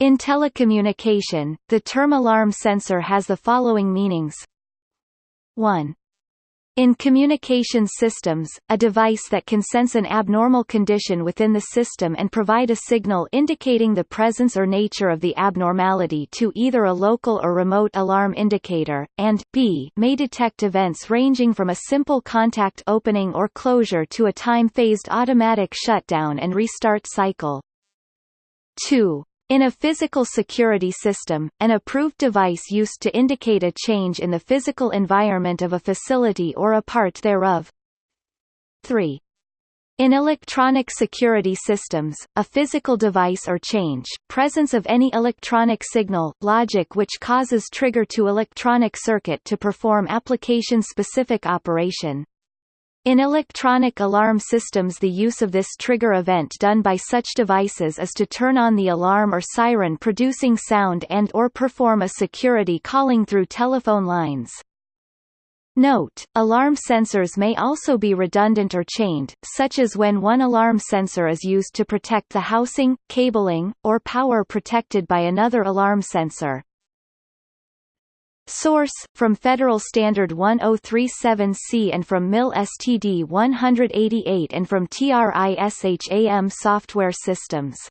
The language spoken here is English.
In telecommunication, the term alarm sensor has the following meanings. 1. In communications systems, a device that can sense an abnormal condition within the system and provide a signal indicating the presence or nature of the abnormality to either a local or remote alarm indicator, and b may detect events ranging from a simple contact opening or closure to a time-phased automatic shutdown and restart cycle. 2. In a physical security system, an approved device used to indicate a change in the physical environment of a facility or a part thereof. 3. In electronic security systems, a physical device or change, presence of any electronic signal, logic which causes trigger to electronic circuit to perform application-specific operation. In electronic alarm systems the use of this trigger event done by such devices is to turn on the alarm or siren producing sound and or perform a security calling through telephone lines. Note, alarm sensors may also be redundant or chained, such as when one alarm sensor is used to protect the housing, cabling, or power protected by another alarm sensor. Source, from Federal Standard 1037C and from MIL STD 188 and from TRISHAM Software Systems